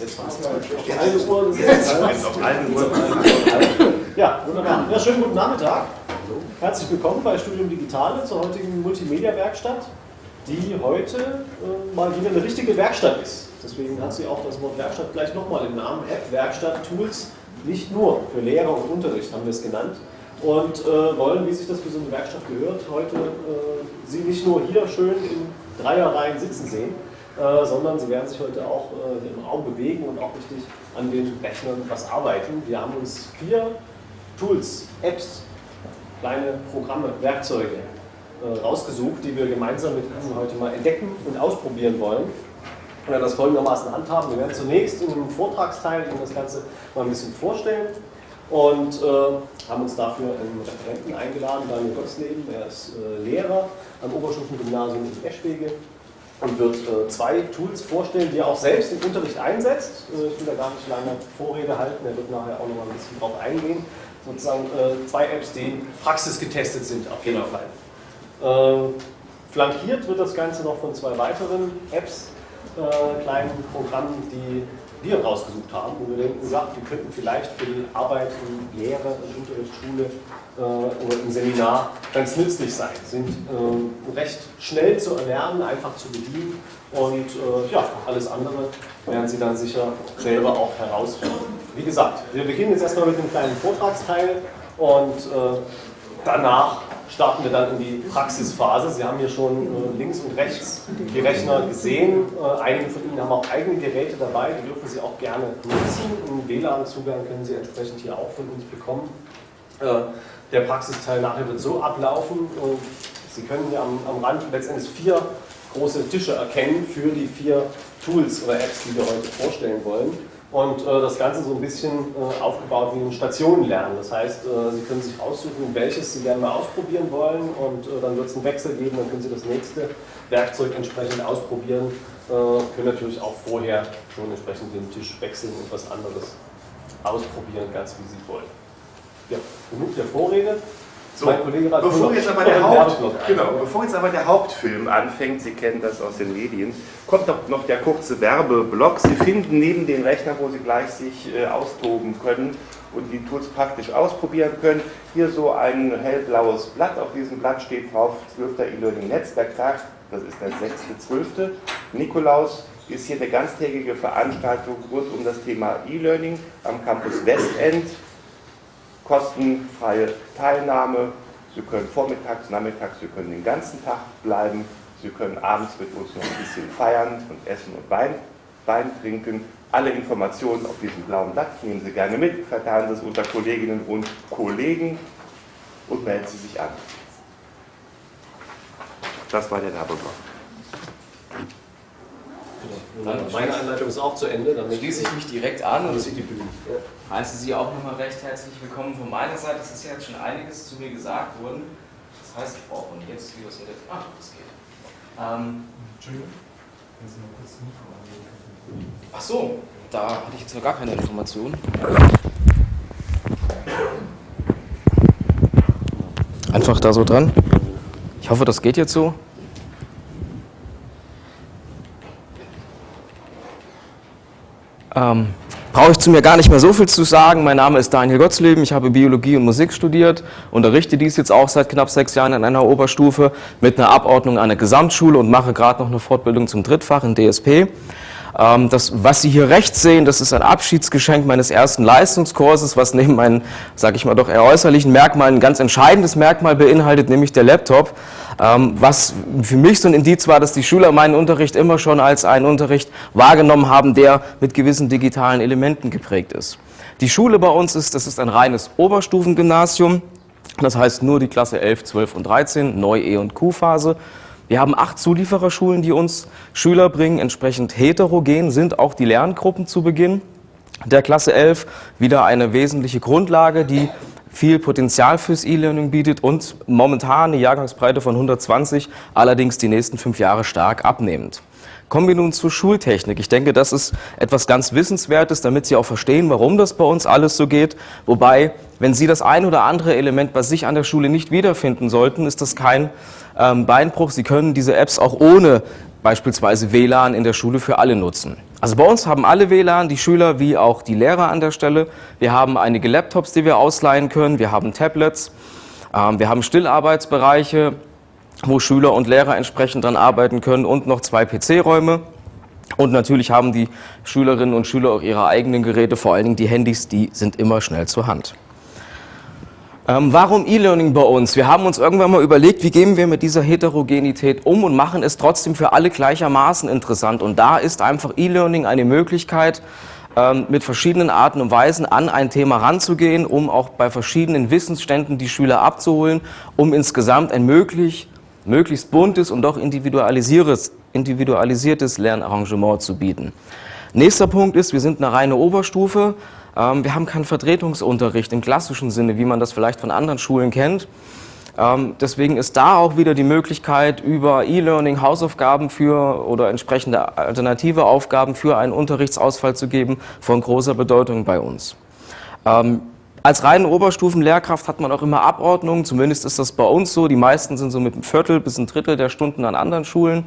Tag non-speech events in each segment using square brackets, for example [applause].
Jetzt war's. Die eine Uhr gesetzt. Ja, wunderbar. Ja, schönen guten Nachmittag. Herzlich willkommen bei Studium Digitale zur heutigen Multimedia-Werkstatt, die heute äh, mal wieder eine richtige Werkstatt ist. Deswegen hat sie auch das Wort Werkstatt gleich nochmal im Namen. App, Werkstatt, Tools, nicht nur für Lehrer und Unterricht haben wir es genannt. Und äh, wollen, wie sich das für so eine Werkstatt gehört, heute äh, Sie nicht nur hier schön in Dreierreihen sitzen sehen, äh, sondern Sie werden sich heute auch äh, im Raum bewegen und auch richtig an den Rechnern was arbeiten. Wir haben uns vier Tools, Apps, kleine Programme, Werkzeuge äh, rausgesucht, die wir gemeinsam mit Ihnen heute mal entdecken und ausprobieren wollen. Wir werden das folgendermaßen handhaben. Wir werden zunächst in einem Vortragsteil Ihnen das Ganze mal ein bisschen vorstellen und äh, haben uns dafür einen Referenten eingeladen, Daniel Gottsleben. Er ist äh, Lehrer am Oberstufengymnasium in Eschwege und wird äh, zwei Tools vorstellen, die er auch selbst im Unterricht einsetzt. Äh, ich will da gar nicht lange Vorrede halten, er wird nachher auch noch mal ein bisschen drauf eingehen. Sozusagen äh, zwei Apps, die praxisgetestet sind auf jeden Fall. Ähm, flankiert wird das Ganze noch von zwei weiteren Apps, äh, kleinen Programmen, die wir rausgesucht haben, wo wir denken, ja, die könnten vielleicht für die Arbeit in Lehre, in Unterrichtsschule äh, oder im Seminar ganz nützlich sein. Sind äh, recht schnell zu erlernen, einfach zu bedienen und äh, ja, alles andere werden Sie dann sicher selber auch herausfinden. Wie gesagt, wir beginnen jetzt erstmal mit einem kleinen Vortragsteil und äh, danach starten wir dann in die Praxisphase. Sie haben hier schon äh, links und rechts die Rechner gesehen. Äh, einige von Ihnen haben auch eigene Geräte dabei, die dürfen Sie auch gerne nutzen. Einen WLAN-Zugang können Sie entsprechend hier auch von uns bekommen. Äh, der Praxisteil nachher wird so ablaufen. Sie können hier am, am Rand letztendlich vier große Tische erkennen für die vier Tools oder Apps, die wir heute vorstellen wollen und äh, das Ganze so ein bisschen äh, aufgebaut wie ein Stationenlernen. Das heißt, äh, Sie können sich aussuchen, welches Sie gerne mal ausprobieren wollen und äh, dann wird es einen Wechsel geben, dann können Sie das nächste Werkzeug entsprechend ausprobieren, äh, können natürlich auch vorher schon entsprechend den Tisch wechseln und was anderes ausprobieren, ganz wie Sie wollen. Ja, genug der Vorrede. So, bevor, jetzt aber der Haupt, genau, bevor jetzt aber der Hauptfilm anfängt, Sie kennen das aus den Medien, kommt doch noch der kurze Werbeblock. Sie finden neben den Rechnern, wo Sie gleich sich äh, austoben können und die Tools praktisch ausprobieren können, hier so ein hellblaues Blatt. Auf diesem Blatt steht drauf 12. E-Learning Netzwerktag, das ist der 6.12. Nikolaus ist hier eine ganztägige Veranstaltung rund um das Thema E-Learning am Campus Westend kostenfreie Teilnahme. Sie können vormittags, nachmittags, Sie können den ganzen Tag bleiben. Sie können abends mit uns noch ein bisschen feiern und essen und Wein, Wein trinken. Alle Informationen auf diesem blauen Blatt nehmen Sie gerne mit, verteilen Sie es unter Kolleginnen und Kollegen und melden Sie sich an. Das war der Werbeblock. Dann meine Anleitung ist auch zu Ende. Dann schließe ich mich direkt an und die Bühne. Ja. heiße Sie auch nochmal recht herzlich willkommen von meiner Seite. Es ist ja jetzt schon einiges zu mir gesagt worden. Das heißt, ich brauche und jetzt, wie das jetzt. Ah, das geht. Ähm, Entschuldigung, können Sie mal kurz das Mikro anlegen? Ach so, da hatte ich jetzt noch gar keine Information. Einfach da so dran. Ich hoffe, das geht jetzt so. Ähm, brauche ich zu mir gar nicht mehr so viel zu sagen. Mein Name ist Daniel Gottsleben, ich habe Biologie und Musik studiert, unterrichte dies jetzt auch seit knapp sechs Jahren in einer Oberstufe mit einer Abordnung an der Gesamtschule und mache gerade noch eine Fortbildung zum Drittfach in DSP. Ähm, das, was Sie hier rechts sehen, das ist ein Abschiedsgeschenk meines ersten Leistungskurses, was neben meinen, sage ich mal doch eher äußerlichen Merkmalen ein ganz entscheidendes Merkmal beinhaltet, nämlich der Laptop. Ähm, was für mich so ein Indiz war, dass die Schüler meinen Unterricht immer schon als einen Unterricht wahrgenommen haben, der mit gewissen digitalen Elementen geprägt ist. Die Schule bei uns ist, das ist ein reines Oberstufengymnasium. Das heißt nur die Klasse 11, 12 und 13, Neu-, E- und Q-Phase. Wir haben acht Zuliefererschulen, die uns Schüler bringen. Entsprechend heterogen sind auch die Lerngruppen zu Beginn der Klasse 11. Wieder eine wesentliche Grundlage, die viel Potenzial fürs E-Learning bietet und momentan eine Jahrgangsbreite von 120, allerdings die nächsten fünf Jahre stark abnehmend. Kommen wir nun zur Schultechnik. Ich denke, das ist etwas ganz Wissenswertes, damit Sie auch verstehen, warum das bei uns alles so geht. Wobei, wenn Sie das ein oder andere Element bei sich an der Schule nicht wiederfinden sollten, ist das kein ähm, Beinbruch. Sie können diese Apps auch ohne beispielsweise WLAN in der Schule für alle nutzen. Also bei uns haben alle WLAN, die Schüler wie auch die Lehrer an der Stelle. Wir haben einige Laptops, die wir ausleihen können. Wir haben Tablets. Ähm, wir haben Stillarbeitsbereiche, wo Schüler und Lehrer entsprechend dann arbeiten können und noch zwei PC-Räume. Und natürlich haben die Schülerinnen und Schüler auch ihre eigenen Geräte, vor allen Dingen die Handys, die sind immer schnell zur Hand. Ähm, warum E-Learning bei uns? Wir haben uns irgendwann mal überlegt, wie gehen wir mit dieser Heterogenität um und machen es trotzdem für alle gleichermaßen interessant. Und da ist einfach E-Learning eine Möglichkeit, ähm, mit verschiedenen Arten und Weisen an ein Thema ranzugehen, um auch bei verschiedenen Wissensständen die Schüler abzuholen, um insgesamt ein möglich, möglichst buntes und doch individualisiertes, individualisiertes Lernarrangement zu bieten. Nächster Punkt ist, wir sind eine reine Oberstufe. Ähm, wir haben keinen Vertretungsunterricht im klassischen Sinne, wie man das vielleicht von anderen Schulen kennt. Ähm, deswegen ist da auch wieder die Möglichkeit, über E-Learning Hausaufgaben für oder entsprechende alternative Aufgaben für einen Unterrichtsausfall zu geben, von großer Bedeutung bei uns. Ähm, als reine Oberstufenlehrkraft hat man auch immer Abordnungen, zumindest ist das bei uns so. Die meisten sind so mit einem Viertel bis ein Drittel der Stunden an anderen Schulen.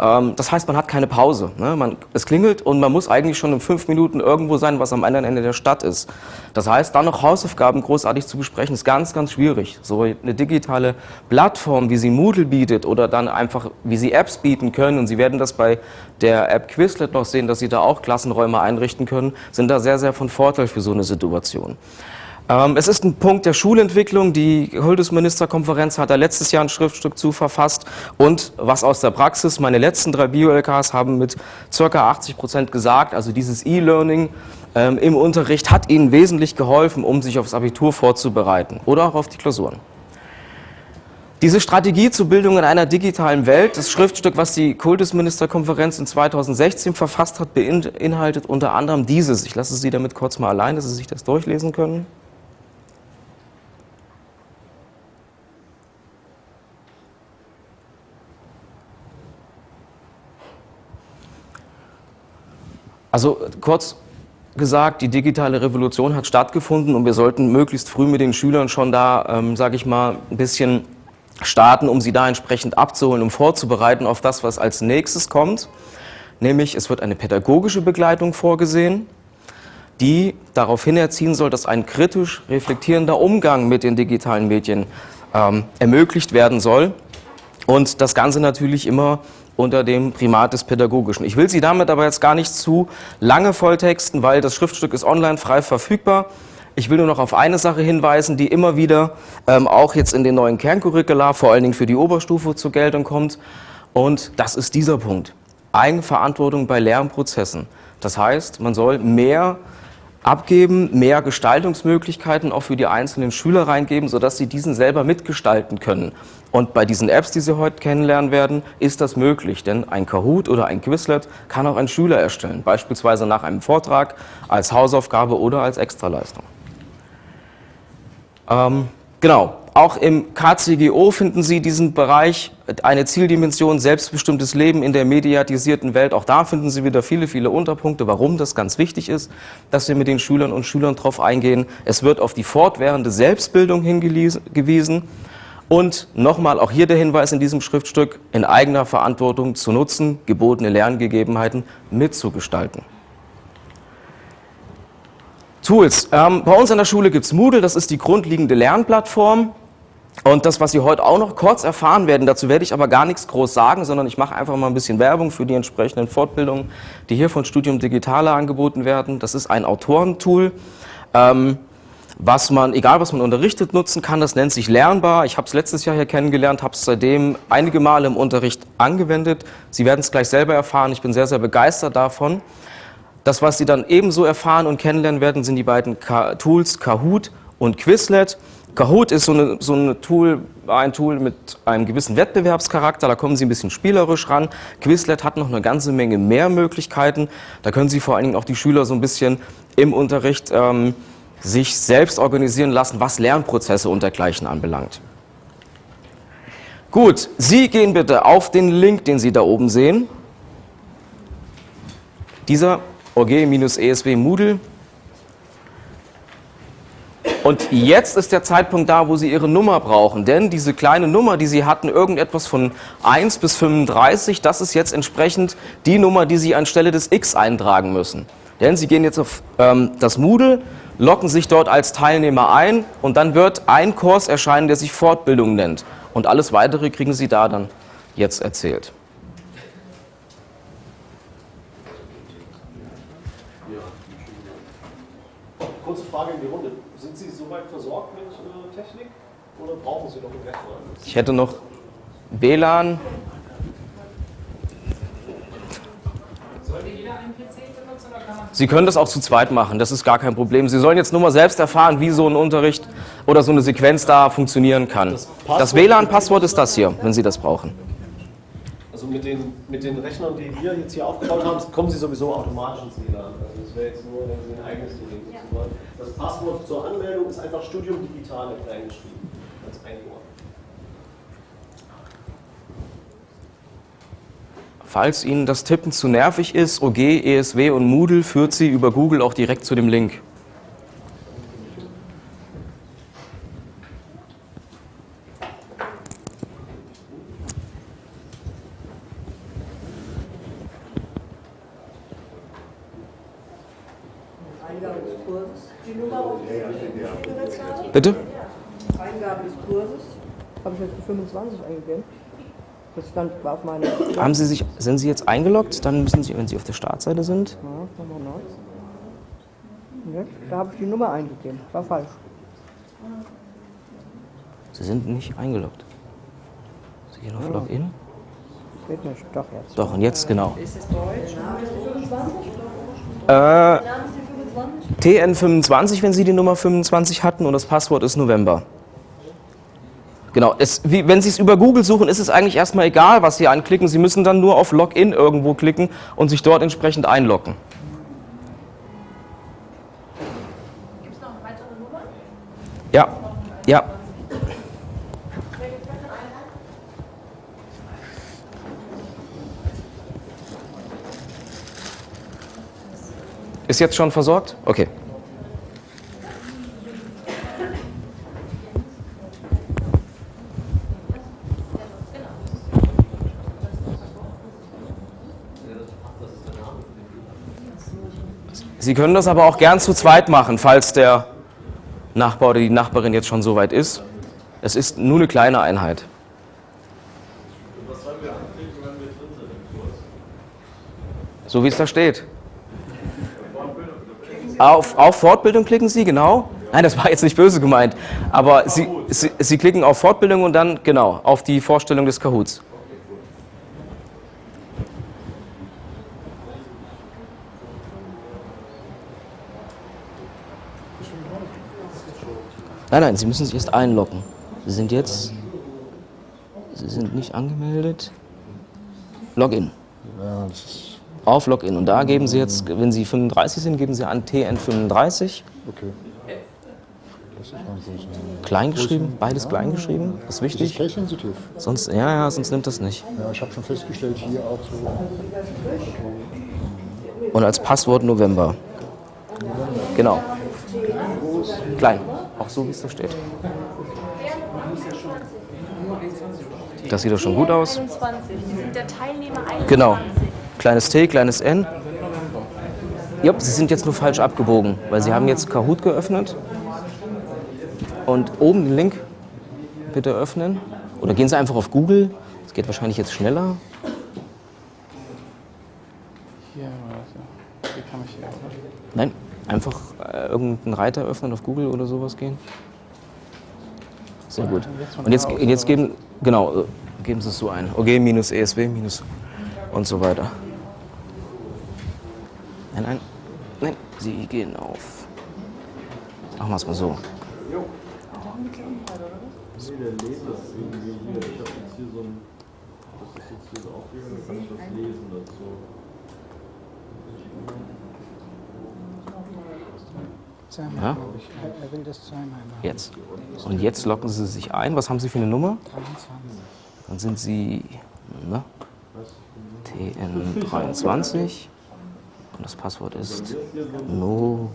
Ähm, das heißt, man hat keine Pause. Ne? Man, es klingelt und man muss eigentlich schon in fünf Minuten irgendwo sein, was am anderen Ende der Stadt ist. Das heißt, dann noch Hausaufgaben großartig zu besprechen, ist ganz, ganz schwierig. So eine digitale Plattform, wie sie Moodle bietet oder dann einfach, wie sie Apps bieten können, und Sie werden das bei der App Quizlet noch sehen, dass Sie da auch Klassenräume einrichten können, sind da sehr, sehr von Vorteil für so eine Situation. Ähm, es ist ein Punkt der Schulentwicklung. Die Kultusministerkonferenz hat da letztes Jahr ein Schriftstück zu verfasst. Und was aus der Praxis, meine letzten drei Bio-LKs haben mit ca. 80 Prozent gesagt, also dieses E-Learning ähm, im Unterricht hat ihnen wesentlich geholfen, um sich aufs Abitur vorzubereiten oder auch auf die Klausuren. Diese Strategie zur Bildung in einer digitalen Welt, das Schriftstück, was die Kultusministerkonferenz in 2016 verfasst hat, beinhaltet unter anderem dieses. Ich lasse Sie damit kurz mal allein, dass Sie sich das durchlesen können. Also kurz gesagt, die digitale Revolution hat stattgefunden und wir sollten möglichst früh mit den Schülern schon da, ähm, sage ich mal, ein bisschen starten, um sie da entsprechend abzuholen, um vorzubereiten auf das, was als nächstes kommt. Nämlich, es wird eine pädagogische Begleitung vorgesehen, die darauf hinerziehen soll, dass ein kritisch reflektierender Umgang mit den digitalen Medien ähm, ermöglicht werden soll. Und das Ganze natürlich immer unter dem Primat des Pädagogischen. Ich will Sie damit aber jetzt gar nicht zu lange volltexten, weil das Schriftstück ist online frei verfügbar. Ich will nur noch auf eine Sache hinweisen, die immer wieder ähm, auch jetzt in den neuen Kerncurricula, vor allen Dingen für die Oberstufe zur Geltung kommt. Und das ist dieser Punkt. Eigenverantwortung bei Lernprozessen. Das heißt, man soll mehr abgeben, mehr Gestaltungsmöglichkeiten auch für die einzelnen Schüler reingeben, sodass sie diesen selber mitgestalten können. Und bei diesen Apps, die Sie heute kennenlernen werden, ist das möglich, denn ein Kahoot oder ein Quizlet kann auch ein Schüler erstellen, beispielsweise nach einem Vortrag, als Hausaufgabe oder als Extraleistung. Ähm, genau, auch im KCGO finden Sie diesen Bereich, eine Zieldimension, selbstbestimmtes Leben in der mediatisierten Welt. Auch da finden Sie wieder viele, viele Unterpunkte, warum das ganz wichtig ist, dass wir mit den Schülern und Schülern darauf eingehen. Es wird auf die fortwährende Selbstbildung hingewiesen. Und nochmal auch hier der Hinweis in diesem Schriftstück, in eigener Verantwortung zu nutzen, gebotene Lerngegebenheiten mitzugestalten. Tools. Ähm, bei uns an der Schule gibt es Moodle, das ist die grundlegende Lernplattform. Und das, was Sie heute auch noch kurz erfahren werden, dazu werde ich aber gar nichts groß sagen, sondern ich mache einfach mal ein bisschen Werbung für die entsprechenden Fortbildungen, die hier von Studium Digitale angeboten werden. Das ist ein Autorentool, ähm, was man, egal was man unterrichtet, nutzen kann. Das nennt sich Lernbar. Ich habe es letztes Jahr hier kennengelernt, habe es seitdem einige Male im Unterricht angewendet. Sie werden es gleich selber erfahren. Ich bin sehr, sehr begeistert davon. Das, was Sie dann ebenso erfahren und kennenlernen werden, sind die beiden Tools Kahoot und Quizlet. Kahoot ist so, eine, so eine Tool, ein Tool mit einem gewissen Wettbewerbscharakter, da kommen Sie ein bisschen spielerisch ran. Quizlet hat noch eine ganze Menge mehr Möglichkeiten. Da können Sie vor allen Dingen auch die Schüler so ein bisschen im Unterricht ähm, sich selbst organisieren lassen, was Lernprozesse und dergleichen anbelangt. Gut, Sie gehen bitte auf den Link, den Sie da oben sehen. Dieser OG-ESW Moodle Und jetzt ist der Zeitpunkt da, wo Sie Ihre Nummer brauchen. Denn diese kleine Nummer, die Sie hatten, irgendetwas von 1 bis 35, das ist jetzt entsprechend die Nummer, die Sie anstelle des X eintragen müssen. Denn Sie gehen jetzt auf ähm, das Moodle, locken sich dort als Teilnehmer ein und dann wird ein Kurs erscheinen, der sich Fortbildung nennt. Und alles Weitere kriegen Sie da dann jetzt erzählt. Kurze Frage in die Runde. Sind Sie soweit versorgt mit äh, Technik oder brauchen Sie noch einen Rechner? Ich hätte noch WLAN. Sie können das auch zu zweit machen, das ist gar kein Problem. Sie sollen jetzt nur mal selbst erfahren, wie so ein Unterricht oder so eine Sequenz da funktionieren kann. Das Das Passwort- WLAN-Passwort ist das hier, wenn Sie das brauchen. Also mit den, mit den Rechnern, die wir jetzt hier aufgebaut haben, kommen Sie sowieso automatisch ins WLAN. Also das wäre jetzt nur, wenn Sie ein eigenes nutzen wollen. Das Passwort zur Anmeldung ist einfach Studium Digitale kleingeschrieben. Als ein Wort. Falls Ihnen das Tippen zu nervig ist, OG, ESW und Moodle führt Sie über Google auch direkt zu dem Link. Bitte? Eingabe des Kurses, habe ich jetzt die 25 eingegeben. Das stand auf meiner. Ja, Haben Sie sich, sind Sie jetzt eingeloggt? Dann müssen Sie, wenn Sie auf der Startseite sind, nochmal neu. Ja, da habe ich die Nummer eingegeben. War falsch. Sie sind nicht eingeloggt. Sie gehen auf Login. Geht nicht. Doch jetzt. Doch, und jetzt genau. Ist es Deutsch? Äh, TN25, wenn Sie die Nummer 25 hatten und das Passwort ist November. Genau, es, wie, wenn Sie es über Google suchen, ist es eigentlich erstmal egal, was Sie anklicken. Sie müssen dann nur auf Login irgendwo klicken und sich dort entsprechend einloggen. Gibt es noch weitere Nummern? Ja, ja. Ist jetzt schon versorgt? Okay. Sie können das aber auch gern zu zweit machen, falls der Nachbar oder die Nachbarin jetzt schon so weit ist. Es ist nur eine kleine Einheit. So wie es da steht. Auf, auf Fortbildung klicken Sie, genau. Nein, das war jetzt nicht böse gemeint. Aber Sie, Sie, Sie klicken auf Fortbildung und dann, genau, auf die Vorstellung des Kahoots. Nein, nein, Sie müssen sich erst einloggen. Sie sind jetzt. Sie sind nicht angemeldet. Login. Ja, das ist Auf Login. Und da geben Sie jetzt, wenn Sie 35 sind, geben Sie an TN35. okay. Das ist ein großer. Klein geschrieben, beides klein geschrieben. Das ist Das ist wichtig. case sensitiv. Sonst, ja, ja, sonst nimmt das nicht. Ja, ich habe schon festgestellt, hier auch so. Und als Passwort November. Genau. Klein. Auch so, wie es da steht. Das sieht doch schon gut aus. 21. Sie sind der Teilnehmer 21. Genau. Kleines T, kleines N. Ja, Sie sind jetzt nur falsch abgebogen, weil Sie haben jetzt Kahoot geöffnet. Und oben den Link bitte öffnen. Oder gehen Sie einfach auf Google. Das geht wahrscheinlich jetzt schneller. Hier. Hier kann ich hier. Nein, einfach äh, irgendeinen Reiter öffnen auf Google oder sowas gehen. Sehr gut. Und jetzt, und jetzt geben, genau, äh, geben Sie es so ein. OG minus ESW minus und so weiter. Nein, nein, nein, Sie gehen auf. Machen wir es mal so. Zweimal, Ja? ich. Er- Er will das zweimal machen. Jetzt. Und jetzt locken Sie sich ein. Was haben Sie für eine Nummer? 23. Dann sind Sie na, TN23 und das Passwort ist November.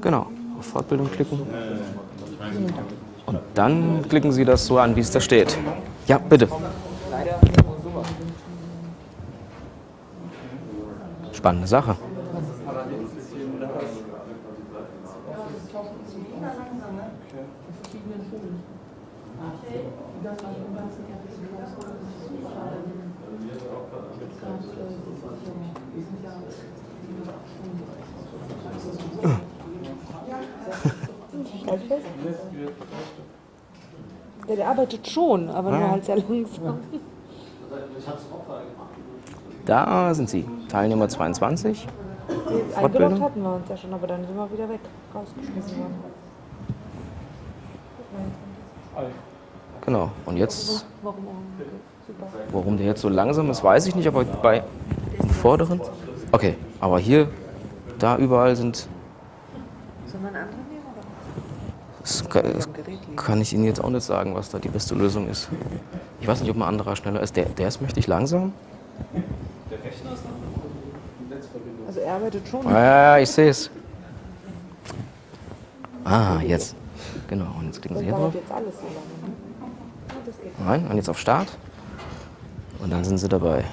Genau, auf Fortbildung klicken. Und dann klicken Sie das so an, wie es da steht. Ja, bitte. Spannende Sache. Ja, der arbeitet schon, aber nur halt sehr langsam. Da sind Sie, Teilnehmer 22. Eingeloggt Fortbildung? hatten wir uns ja schon, aber dann sind wir wieder weg, rausgeschmissen worden. Genau. Und jetzt, Warum der jetzt so langsam ist, weiß ich nicht, aber bei dem vorderen. Okay, aber hier, da überall sind. Sollen wir einen anderen nehmen? Oder? Das kann, das kann ich Ihnen jetzt auch nicht sagen, was da die beste Lösung ist. Ich weiß nicht, ob ein anderer schneller ist. Der, der ist mächtig langsam. Also er arbeitet schon. Ja, ja, ich sehe es. Ah, jetzt. Genau, und jetzt klicken Sie hier drauf. lange. Ne? Nein, und jetzt auf Start. Und dann sind Sie dabei.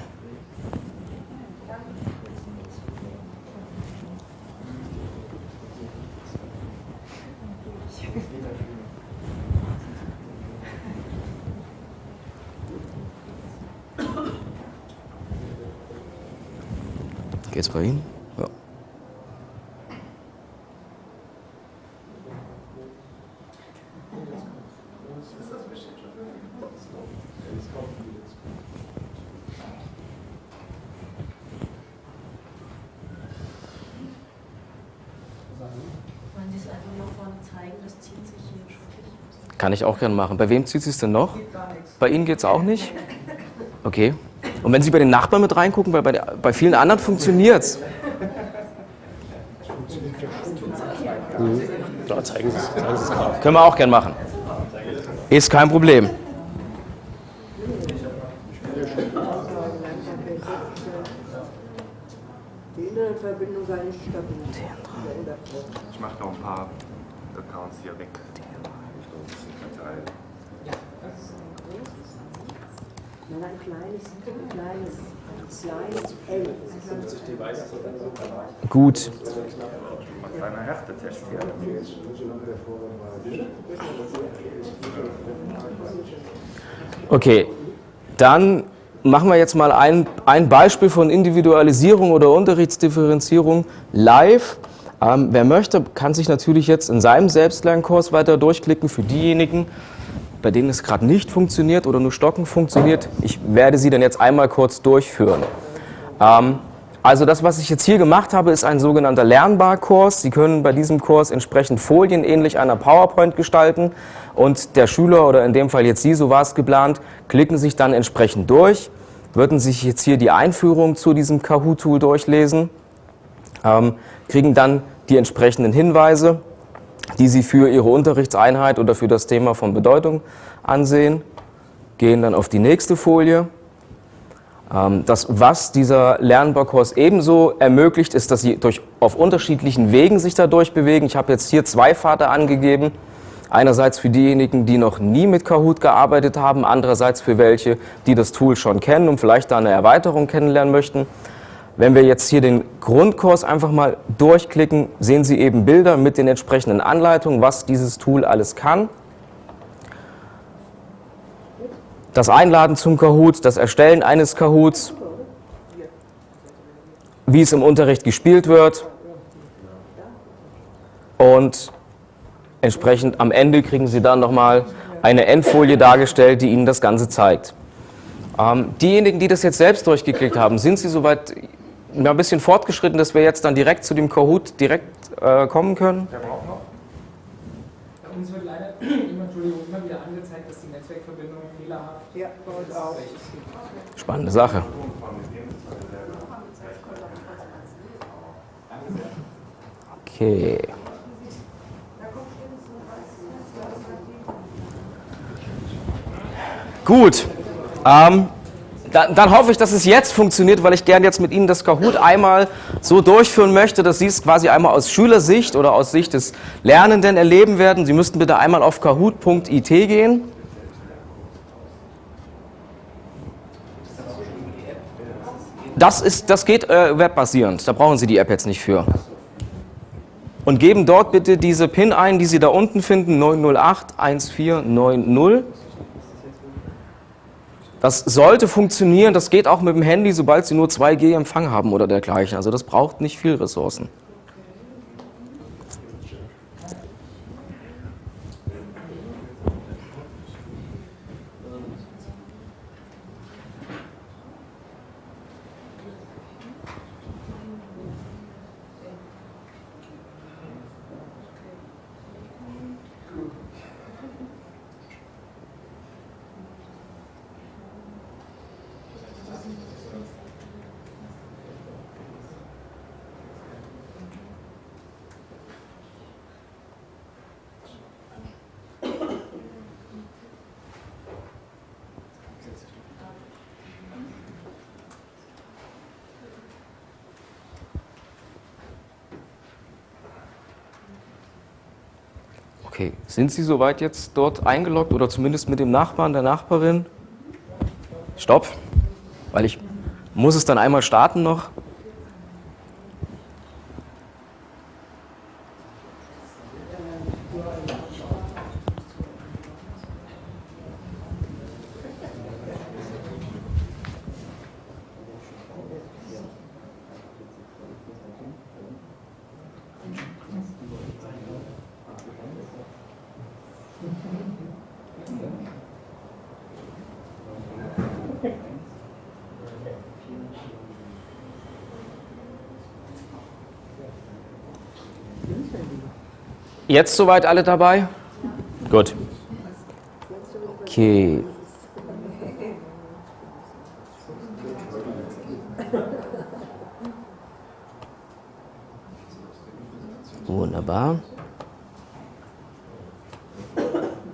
[laughs] Geht's bei Ihnen? Ja. Wollen Sie es einfach nach vorne zeigen? Das zieht sich hier schon. Kann ich auch gerne machen. Bei wem zieht es denn noch? Bei Ihnen geht es auch nicht? Okay. Und wenn Sie bei den Nachbarn mit reingucken, weil bei, der, bei vielen anderen funktioniert es. Ja, zeigen Sie es, zeigen Sie es gerade. Können wir auch gern machen. Ist kein Problem. Die Internetverbindung sei nicht stabil. Ich mache noch ein paar Accounts hier weg. So ein bisschen verteilen. Nein, ein kleines, kleines, kleines L. Gut. Ein kleiner Härtetest hier. Okay. Dann machen wir jetzt mal ein, ein Beispiel von Individualisierung oder Unterrichtsdifferenzierung live. Ähm, wer möchte, kann sich natürlich jetzt in seinem Selbstlernkurs weiter durchklicken. Für diejenigen, bei denen es gerade nicht funktioniert oder nur stocken funktioniert, ich werde sie dann jetzt einmal kurz durchführen. Ähm, also das, was ich jetzt hier gemacht habe, ist ein sogenannter Lernbar-Kurs. Sie können bei diesem Kurs entsprechend Folien ähnlich einer PowerPoint gestalten und der Schüler oder in dem Fall jetzt Sie, so war es geplant, klicken sich dann entsprechend durch, würden sich jetzt hier die Einführung zu diesem Kahoot-Tool durchlesen, ähm, kriegen dann die entsprechenden Hinweise, die Sie für Ihre Unterrichtseinheit oder für das Thema von Bedeutung ansehen, gehen dann auf die nächste Folie. Ähm, Das, was dieser Lernbarkurs ebenso ermöglicht, ist, dass Sie durch, auf unterschiedlichen Wegen sich dadurch bewegen. Ich habe jetzt hier zwei Pfade angegeben. Einerseits für diejenigen, die noch nie mit Kahoot gearbeitet haben, andererseits für welche, die das Tool schon kennen und vielleicht da eine Erweiterung kennenlernen möchten. Wenn wir jetzt hier den Grundkurs einfach mal durchklicken, sehen Sie eben Bilder mit den entsprechenden Anleitungen, was dieses Tool alles kann. Das Einladen zum Kahoot, das Erstellen eines Kahoots, wie es im Unterricht gespielt wird und entsprechend am Ende kriegen Sie dann nochmal eine Endfolie dargestellt, die Ihnen das Ganze zeigt. Ähm, diejenigen, die das jetzt selbst durchgeklickt haben, sind Sie soweit ja, ein bisschen fortgeschritten, dass wir jetzt dann direkt zu dem Kahoot direkt äh, kommen können? Bei uns wird leider immer, Entschuldigung, immer wieder angezeigt, dass die Netzwerkverbindung fehlerhaft Spannende Sache. Okay. Gut. Ähm, dann, dann hoffe ich, dass es jetzt funktioniert, weil ich gerne jetzt mit Ihnen das Kahoot einmal so durchführen möchte, dass Sie es quasi einmal aus Schülersicht oder aus Sicht des Lernenden erleben werden. Sie müssten bitte einmal auf kahoot.it gehen. Das, ist, das geht äh, webbasierend, da brauchen Sie die App jetzt nicht für. Und geben dort bitte diese PIN ein, die Sie da unten finden, 908 1490. Das sollte funktionieren, das geht auch mit dem Handy, sobald Sie nur 2G Empfang haben oder dergleichen. Also das braucht nicht viel Ressourcen. Okay, sind Sie soweit jetzt dort eingeloggt oder zumindest mit dem Nachbarn, der Nachbarin? Stopp, weil ich muss es dann einmal starten noch. Jetzt soweit alle dabei? Gut. Okay. Wunderbar.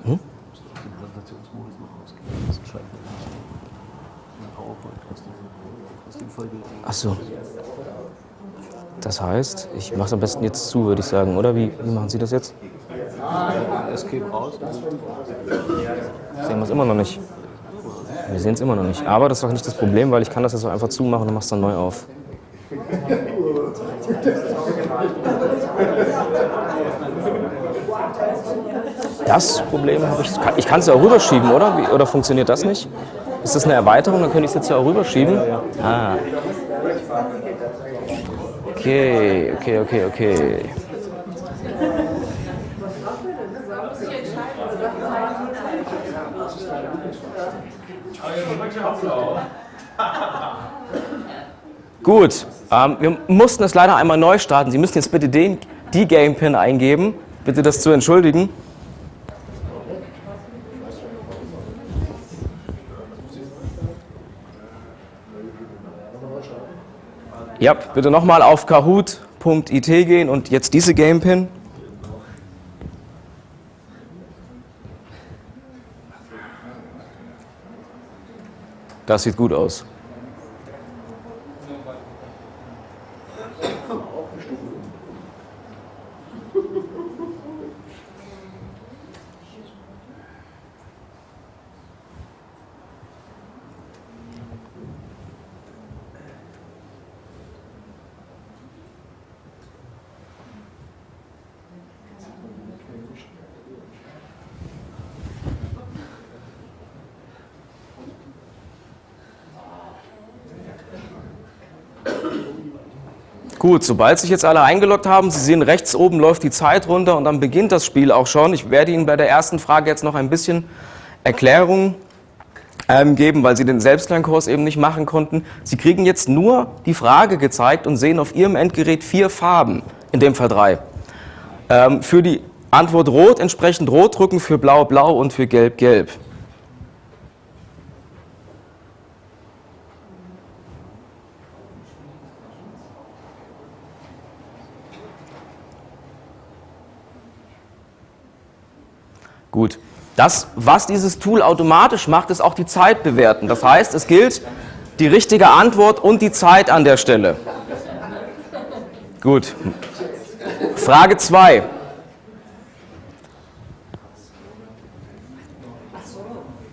Hm? Ach so. Das heißt, ich mache es am besten jetzt zu, würde ich sagen, oder? Wie, wie machen Sie das jetzt? Escape raus. Sehen wir es immer noch nicht. Wir sehen es immer noch nicht. Aber das ist doch nicht das Problem, weil ich kann das jetzt auch einfach zumachen und mach's dann neu auf. Das Problem habe ich. Ich kann es ja auch rüberschieben, oder? Wie, oder funktioniert das nicht? Ist das eine Erweiterung? Dann könnte ich es jetzt ja auch rüberschieben. Ah. Okay, okay, okay, okay. Gut, ähm, wir mussten es leider einmal neu starten. Sie müssen jetzt bitte den, die Game Pin eingeben. Bitte das zu entschuldigen. Ja, bitte nochmal auf kahoot.it gehen und jetzt diese Game Pin. Das sieht gut aus. Gut, sobald sich jetzt alle eingeloggt haben, Sie sehen rechts oben läuft die Zeit runter und dann beginnt das Spiel auch schon. Ich werde Ihnen bei der ersten Frage jetzt noch ein bisschen Erklärung ähm, geben, weil Sie den Selbstlernkurs eben nicht machen konnten. Sie kriegen jetzt nur die Frage gezeigt und sehen auf Ihrem Endgerät vier Farben, in dem Fall drei. Ähm, für die Antwort rot entsprechend rot drücken, für blau blau und für gelb gelb. Gut. Das, was dieses Tool automatisch macht, ist auch die Zeit bewerten. Das heißt, es gilt die richtige Antwort und die Zeit an der Stelle. Gut. Frage 2.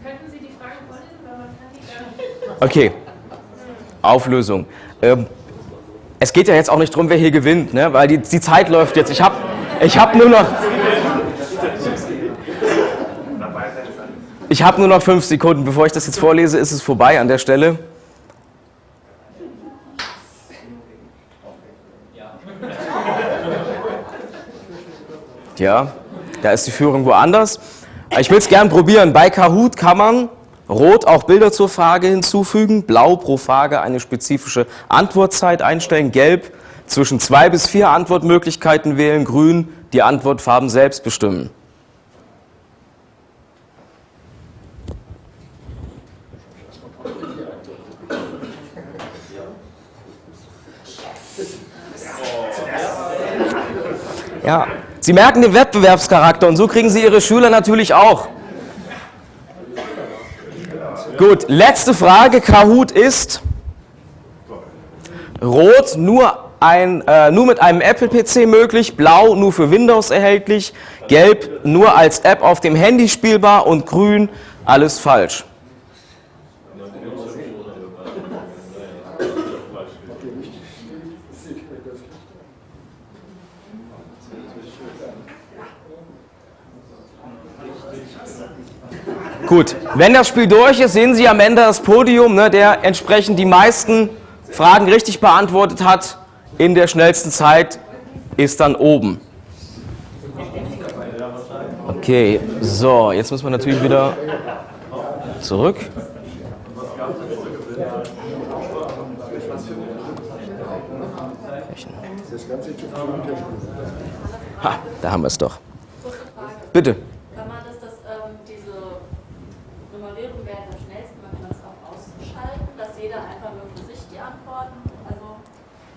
Könnten Sie die Frage vorlesen, weil man kann die gar nicht. Okay. Auflösung. Ähm, es geht ja jetzt auch nicht darum, wer hier gewinnt, ne? weil die, die Zeit läuft jetzt. Ich habe ich hab nur noch. Ich habe nur noch fünf Sekunden. Bevor ich das jetzt vorlese, ist es vorbei an der Stelle. Ja, da ist die Führung woanders. Ich will es gern probieren. Bei Kahoot kann man Rot auch Bilder zur Frage hinzufügen, Blau pro Frage eine spezifische Antwortzeit einstellen, Gelb zwischen zwei bis vier Antwortmöglichkeiten wählen, Grün die Antwortfarben selbst bestimmen. Ja, Sie merken den Wettbewerbscharakter und so kriegen Sie Ihre Schüler natürlich auch. Gut, letzte Frage. Kahoot ist rot nur, ein, äh, nur mit einem Apple-PC möglich, blau nur für Windows erhältlich, gelb nur als App auf dem Handy spielbar und grün alles falsch. Gut, wenn das Spiel durch ist, sehen Sie am Ende das Podium, ne, der entsprechend die meisten Fragen richtig beantwortet hat in der schnellsten Zeit, ist dann oben. Okay, so, jetzt müssen wir natürlich wieder zurück. Ha, da haben wir es doch. Bitte. Kann man das, das ähm, diese Nummerierung während am schnellsten, man kann das auch ausschalten, dass jeder einfach nur für sich die Antworten also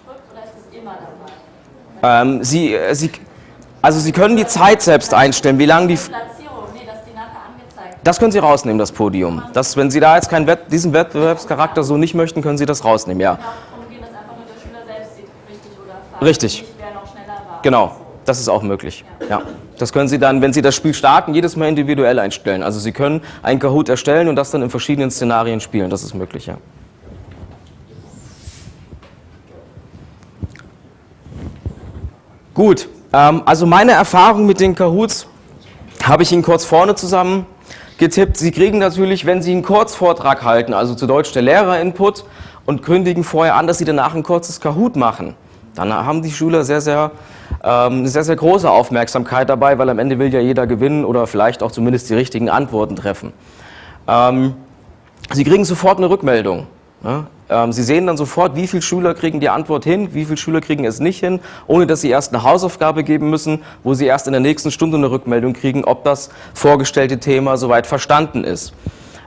drückt oder ist es immer dabei? Ähm, Sie, äh, Sie, also Sie können die Zeit selbst einstellen, wie lange die... Das können Sie rausnehmen, das Podium. Das, wenn Sie da jetzt keinen Wett, diesen Wettbewerbscharakter so nicht möchten, können Sie das rausnehmen, ja. Richtig. Genau, das ist auch möglich. Ja. Das können Sie dann, wenn Sie das Spiel starten, jedes Mal individuell einstellen. Also Sie können einen Kahoot erstellen und das dann in verschiedenen Szenarien spielen. Das ist möglich, ja. Gut, ähm, also meine Erfahrung mit den Kahoots habe ich Ihnen kurz vorne zusammen getippt. Sie kriegen natürlich, wenn Sie einen Kurzvortrag halten, also zu Deutsch der Lehrerinput, und kündigen vorher an, dass Sie danach ein kurzes Kahoot machen, dann haben die Schüler sehr, sehr, ähm, sehr, sehr große Aufmerksamkeit dabei, weil am Ende will ja jeder gewinnen oder vielleicht auch zumindest die richtigen Antworten treffen. Ähm, Sie kriegen sofort eine Rückmeldung. Ne? Ähm, Sie sehen dann sofort, wie viele Schüler kriegen die Antwort hin, wie viele Schüler kriegen es nicht hin, ohne dass Sie erst eine Hausaufgabe geben müssen, wo Sie erst in der nächsten Stunde eine Rückmeldung kriegen, ob das vorgestellte Thema soweit verstanden ist.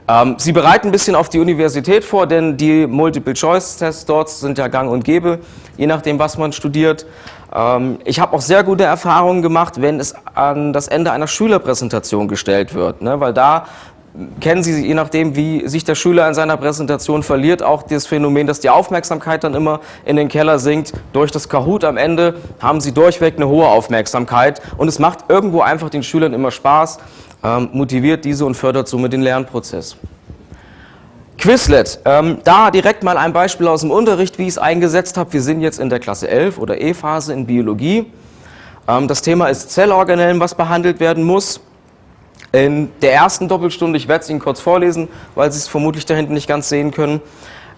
Ähm, Sie bereiten ein bisschen auf die Universität vor, denn die Multiple-Choice-Tests dort sind ja gang und gäbe, je nachdem, was man studiert. Ähm, ich habe auch sehr gute Erfahrungen gemacht, wenn es an das Ende einer Schülerpräsentation gestellt wird, ne? weil da kennen Sie, je nachdem, wie sich der Schüler in seiner Präsentation verliert, auch das Phänomen, dass die Aufmerksamkeit dann immer in den Keller sinkt. Durch das Kahoot am Ende haben Sie durchweg eine hohe Aufmerksamkeit und es macht irgendwo einfach den Schülern immer Spaß, ähm, motiviert diese und fördert somit den Lernprozess. Quizlet, ähm, da direkt mal ein Beispiel aus dem Unterricht, wie ich es eingesetzt habe. Wir sind jetzt in der Klasse 11 oder E-Phase in Biologie. Ähm, das Thema ist Zellorganellen, was behandelt werden muss. In der ersten Doppelstunde, ich werde es Ihnen kurz vorlesen, weil Sie es vermutlich da hinten nicht ganz sehen können,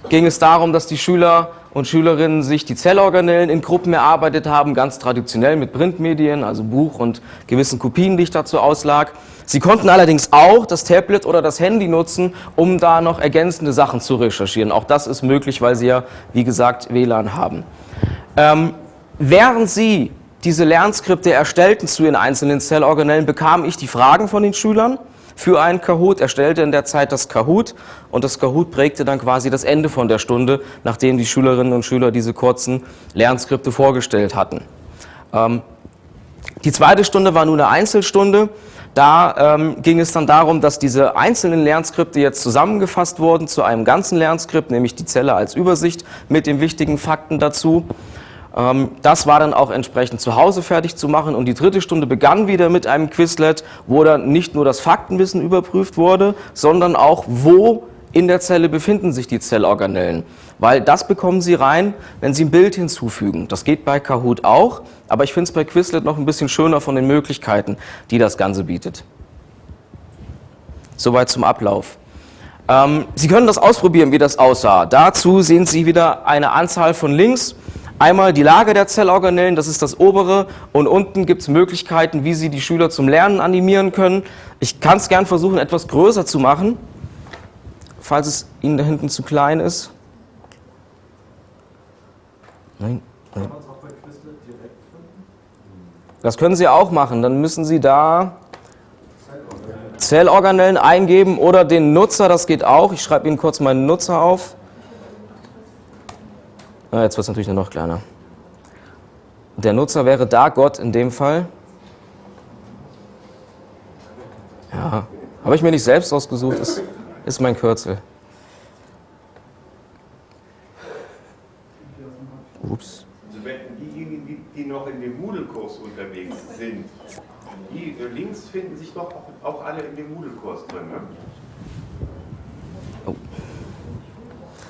ging es darum, dass die Schüler und Schülerinnen sich die Zellorganellen in Gruppen erarbeitet haben, ganz traditionell mit Printmedien, also Buch und gewissen Kopien, die ich dazu auslag. Sie konnten allerdings auch das Tablet oder das Handy nutzen, um da noch ergänzende Sachen zu recherchieren. Auch das ist möglich, weil Sie ja, wie gesagt, WLAN haben. Ähm, während Sie diese Lernskripte erstellten zu den einzelnen Zellorganellen, bekam ich die Fragen von den Schülern für einen Kahoot, erstellte in der Zeit das Kahoot und das Kahoot prägte dann quasi das Ende von der Stunde, nachdem die Schülerinnen und Schüler diese kurzen Lernskripte vorgestellt hatten. Ähm, die zweite Stunde war nun eine Einzelstunde. Da ähm, ging es dann darum, dass diese einzelnen Lernskripte jetzt zusammengefasst wurden zu einem ganzen Lernskript, nämlich die Zelle als Übersicht mit den wichtigen Fakten dazu. Ähm, das war dann auch entsprechend zu Hause fertig zu machen und die dritte Stunde begann wieder mit einem Quizlet, wo dann nicht nur das Faktenwissen überprüft wurde, sondern auch, wo in der Zelle befinden sich die Zellorganellen. Weil das bekommen Sie rein, wenn Sie ein Bild hinzufügen. Das geht bei Kahoot auch, aber ich finde es bei Quizlet noch ein bisschen schöner von den Möglichkeiten, die das Ganze bietet. Soweit zum Ablauf. Ähm, Sie können das ausprobieren, wie das aussah. Dazu sehen Sie wieder eine Anzahl von Links. Einmal die Lage der Zellorganellen, das ist das obere, und unten gibt es Möglichkeiten, wie Sie die Schüler zum Lernen animieren können. Ich kann es gern versuchen, etwas größer zu machen, falls es Ihnen da hinten zu klein ist. Nein, nein. Das können Sie auch machen. Dann müssen Sie da Zellorganellen eingeben oder den Nutzer, das geht auch. Ich schreibe Ihnen kurz meinen Nutzer auf. Jetzt wird es natürlich nur noch kleiner. Der Nutzer wäre da Gott in dem Fall. Ja, habe ich mir nicht selbst ausgesucht, ist, ist mein Kürzel. Ups. Also wenn diejenigen, die, die noch in dem Moodle-Kurs unterwegs sind, die äh, Links finden sich doch auch, auch alle in dem Moodle-Kurs drin, ne?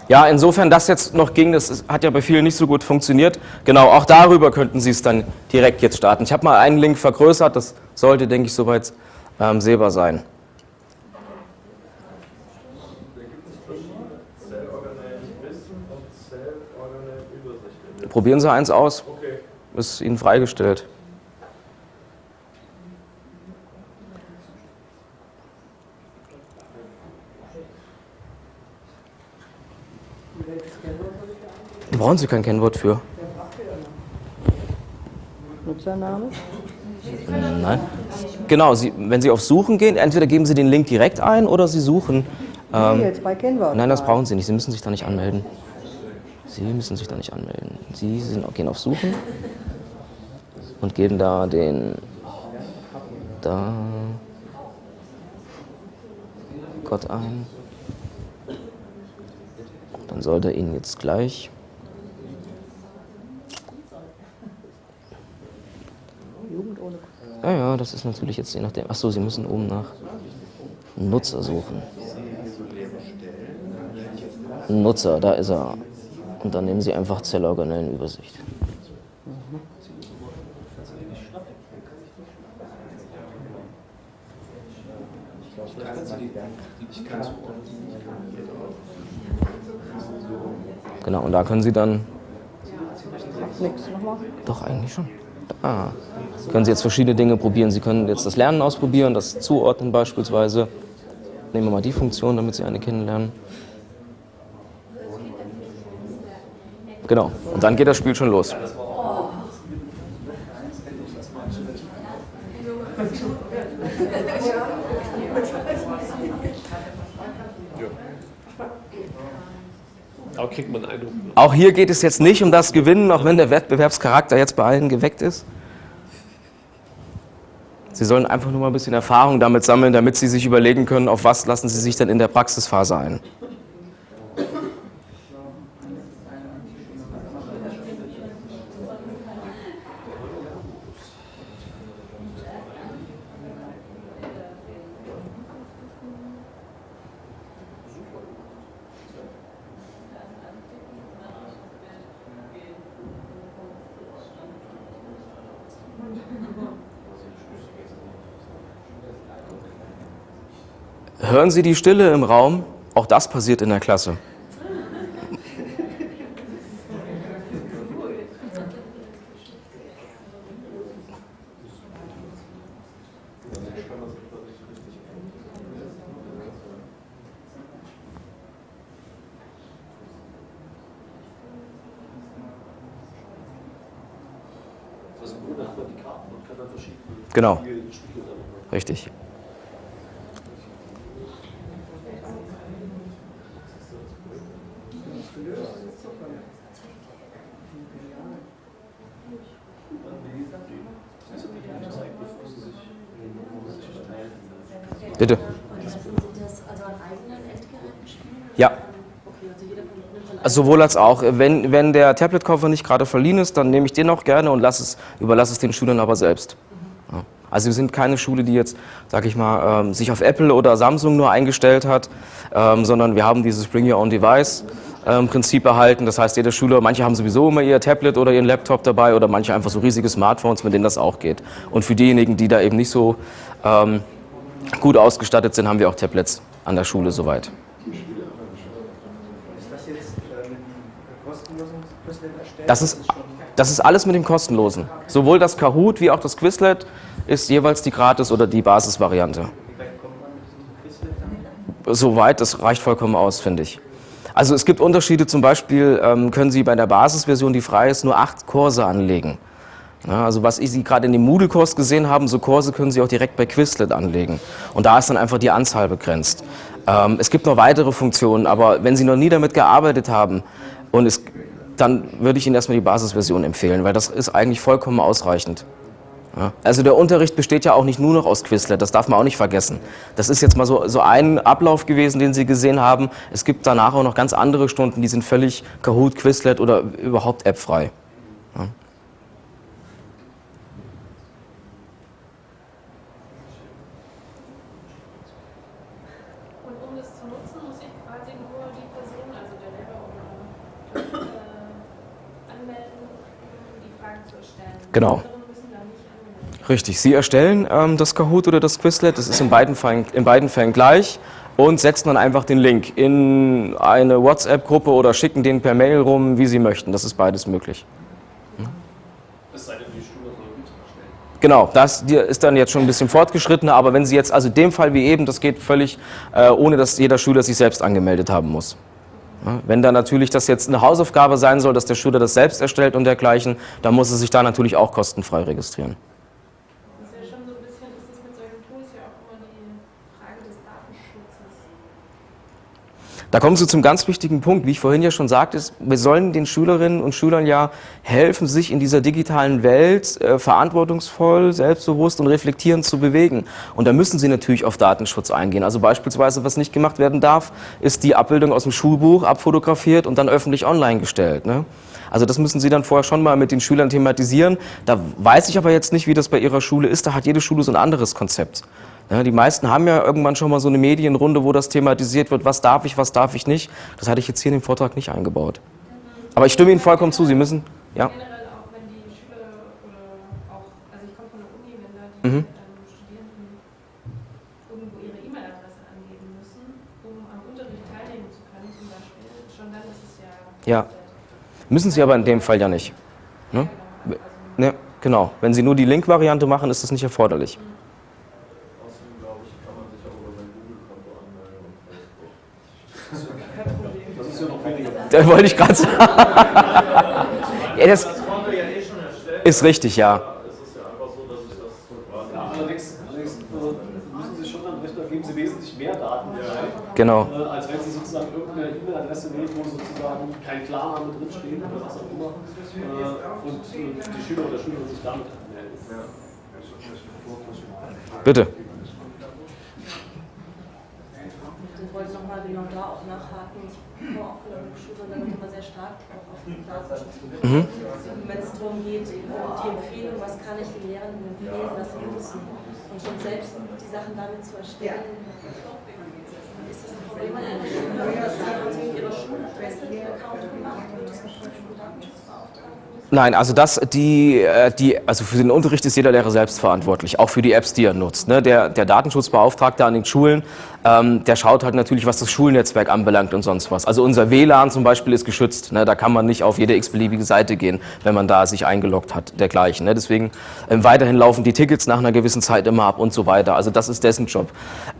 Ja, insofern das jetzt noch ging, das hat ja bei vielen nicht so gut funktioniert. Genau, auch darüber könnten Sie es dann direkt jetzt starten. Ich habe mal einen Link vergrößert, das sollte, denke ich, soweit ähm, sehbar sein. Probieren Sie eins aus. Ist Ihnen freigestellt. Brauchen Sie kein Kennwort für? Nutzername? Nein. Genau, Sie, wenn Sie auf Suchen gehen, entweder geben Sie den Link direkt ein oder Sie suchen. Ähm, Hier jetzt bei Kennwort. nein, das brauchen Sie nicht. Sie müssen sich da nicht anmelden. Sie müssen sich da nicht anmelden. Sie sind, gehen auf Suchen und geben da den. Da. Gott ein. Sollte Ihnen jetzt gleich. Ja, ja, das ist natürlich jetzt je nachdem. Achso, Sie müssen oben nach Nutzer suchen. Nutzer, da ist er. Und dann nehmen Sie einfach Zellorganellenübersicht. Genau, und da können Sie dann nix. Nochmal. doch, eigentlich schon. Ah. Können Sie jetzt verschiedene Dinge probieren. Sie können jetzt das Lernen ausprobieren, das Zuordnen beispielsweise. Nehmen wir mal die Funktion, damit Sie eine kennenlernen. Genau. Und dann geht das Spiel schon los. Aber kriegt man einen Eindruck. Auch hier geht es jetzt nicht um das Gewinnen, auch wenn der Wettbewerbscharakter jetzt bei allen geweckt ist. Sie sollen einfach nur mal ein bisschen Erfahrung damit sammeln, damit Sie sich überlegen können, auf was lassen Sie sich denn in der Praxisphase ein. Hören Sie die Stille im Raum? Auch das passiert in der Klasse. Also im Grunde hat man die Karten und kann dann verschiedene Genau, Spiele spielen. richtig. Bitte. Müssen Sie das also an eigenen Endgeräten spielen? Ja. Okay, also jeder nimmt sein Sowohl als auch. Wenn, wenn der Tablet-Koffer nicht gerade verliehen ist, dann nehme ich den auch gerne und lass es, überlasse es den Schülern aber selbst. Ja. Also wir sind keine Schule, die jetzt, sag ich mal, ähm, sich auf Apple oder Samsung nur eingestellt hat, ähm, sondern wir haben dieses Bring Your Own Device ähm, Prinzip erhalten. Das heißt, jeder Schüler, manche haben sowieso immer ihr Tablet oder ihren Laptop dabei oder manche einfach so riesige Smartphones, mit denen das auch geht. Und für diejenigen, die da eben nicht so ähm, gut ausgestattet sind, haben wir auch Tablets an der Schule soweit. Das ist, das ist alles mit dem kostenlosen. Sowohl das Kahoot wie auch das Quizlet ist jeweils die Gratis- oder die Basisvariante. Soweit, das reicht vollkommen aus, finde ich. Also es gibt Unterschiede, zum Beispiel ähm, können Sie bei der Basisversion, die frei ist, nur acht Kurse anlegen. Ja, also was Sie gerade in dem Moodle-Kurs gesehen haben, so Kurse können Sie auch direkt bei Quizlet anlegen. Und da ist dann einfach die Anzahl begrenzt. Ähm, es gibt noch weitere Funktionen, aber wenn Sie noch nie damit gearbeitet haben, und es, dann würde ich Ihnen erstmal die Basisversion empfehlen, weil das ist eigentlich vollkommen ausreichend. Ja, also der Unterricht besteht ja auch nicht nur noch aus Quizlet, das darf man auch nicht vergessen. Das ist jetzt mal so, so ein Ablauf gewesen, den Sie gesehen haben. Es gibt danach auch noch ganz andere Stunden, die sind völlig Kahoot, Quizlet oder überhaupt appfrei. Ja. Und um das zu nutzen, muss ich quasi nur die Person, also der Lehrer oder äh, anmelden, um die Fragen zu stellen. Genau. Richtig, Sie erstellen ähm, das Kahoot oder das Quizlet, das ist in beiden, Fällen, in beiden Fällen gleich und setzen dann einfach den Link in eine WhatsApp-Gruppe oder schicken den per Mail rum, wie Sie möchten. Das ist beides möglich. Es sei denn, die Schule soll mit erstellen. Genau, das ist dann jetzt schon ein bisschen fortgeschrittener, aber wenn Sie jetzt, also in dem Fall wie eben, das geht völlig, äh, ohne dass jeder Schüler sich selbst angemeldet haben muss. Wenn da natürlich das jetzt eine Hausaufgabe sein soll, dass der Schüler das selbst erstellt und dergleichen, dann muss er sich da natürlich auch kostenfrei registrieren. Das ist ja schon so ein bisschen, ist das mit solchen Tools ja auch immer die Frage des Datenschutzes. Da kommen Sie zum ganz wichtigen Punkt. Wie ich vorhin ja schon sagte, wir sollen den Schülerinnen und Schülern ja helfen, sich in dieser digitalen Welt äh, verantwortungsvoll, selbstbewusst und reflektierend zu bewegen. Und da müssen Sie natürlich auf Datenschutz eingehen. Also beispielsweise, was nicht gemacht werden darf, ist die Abbildung aus dem Schulbuch abfotografiert und dann öffentlich online gestellt. Ne? Also das müssen Sie dann vorher schon mal mit den Schülern thematisieren. Da weiß ich aber jetzt nicht, wie das bei Ihrer Schule ist. Da hat jede Schule so ein anderes Konzept. Ja, die meisten haben ja irgendwann schon mal so eine Medienrunde, wo das thematisiert wird, was darf ich, was darf ich nicht. Das hatte ich jetzt hier in dem Vortrag nicht eingebaut. Aber ich stimme Ihnen vollkommen zu, Sie müssen, ja. Also Mhm. ja. Müssen Sie aber in dem Fall ja nicht. Ne? Also, Ne, genau. Wenn Sie nur die Link-Variante machen, ist das nicht erforderlich. Außerdem glaube ich, kann man sich auch über sein Google-Konto anmelden und Facebook. Das ist ja noch weniger. Da wollte ich gerade sagen. [laughs] ja, das Das konnte ja eh schon erstellen. ist richtig, ja. Es ist ja einfach so, dass ich das so quasi. Ja, allerdings, allerdings müssen Sie schon dann Rechner geben Sie wesentlich mehr Daten frei, Genau. äh, als wenn Sie sozusagen irgendeine E-Mail-Adresse nehmen, wo sozusagen kein Klarname drinsteht oder was auch immer äh, und äh, die Schüler oder Schülerin sich damit anmelden. Bitte. Ich wollte nochmal genau da auch nachhaken. Ich komme auch von der wird immer sehr stark auch auf den Datenschutz Mhm. Wenn es darum geht, die Empfehlung, was kann ich den Lehrenden empfehlen, dass sie nutzen. Und schon selbst die Sachen damit zu erstellen, ist das ein Problem an einer Schule, dass mit ihrer Schuladresse den Account gemacht und das mit dem Datenschutzbeauftragten. Nein, also das, die, äh, die, also für den Unterricht ist jeder Lehrer selbst verantwortlich, auch für die Apps, die er nutzt. Ne? Der, der Datenschutzbeauftragte an den Schulen, ähm, der schaut halt natürlich, was das Schulnetzwerk anbelangt und sonst was. Also unser WLAN zum Beispiel ist geschützt. Ne? Da kann man nicht auf jede x-beliebige Seite gehen, wenn man da sich eingeloggt hat, dergleichen. Ne? Deswegen ähm, weiterhin laufen die Tickets nach einer gewissen Zeit immer ab und so weiter. Also das ist dessen Job.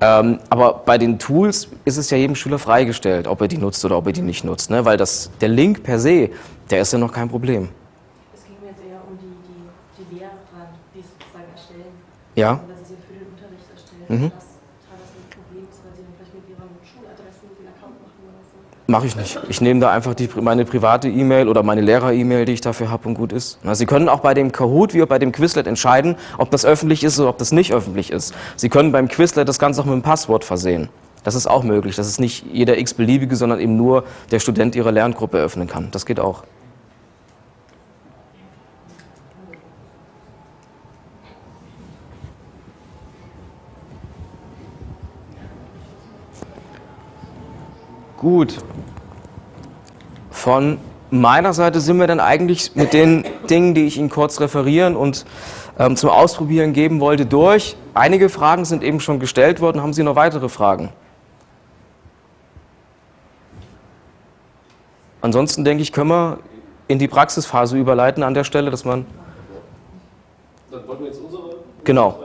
Ähm, aber bei den Tools ist es ja jedem Schüler freigestellt, ob er die nutzt oder ob er die nicht nutzt. Ne? Weil das, der Link per se, der ist ja noch kein Problem. Es ging mir jetzt eher um die, die, die Lehrer, die es sozusagen erstellen. Ja? Dass sie sie für den Unterricht erstellen. Mhm. Das teilweise ein Problem ist, weil sie dann vielleicht mit ihren Schuladressen den Account machen oder so. Mache ich nicht. Ich nehme da einfach die, meine private E-Mail oder meine Lehrer-E-Mail, die ich dafür habe und gut ist. Na, Sie können auch bei dem Kahoot wie auch bei dem Quizlet entscheiden, ob das öffentlich ist oder ob das nicht öffentlich ist. Sie können beim Quizlet das Ganze auch mit einem Passwort versehen. Das ist auch möglich, dass es nicht jeder x-beliebige, sondern eben nur der Student ihre Lerngruppe öffnen kann. Das geht auch. Gut. Von meiner Seite sind wir dann eigentlich mit den [laughs] Dingen, die ich Ihnen kurz referieren und ähm, zum Ausprobieren geben wollte, durch. Einige Fragen sind eben schon gestellt worden. Haben Sie noch weitere Fragen? Ansonsten denke ich, können wir in die Praxisphase überleiten an der Stelle, dass man Dann wollten wir jetzt unsere Genau.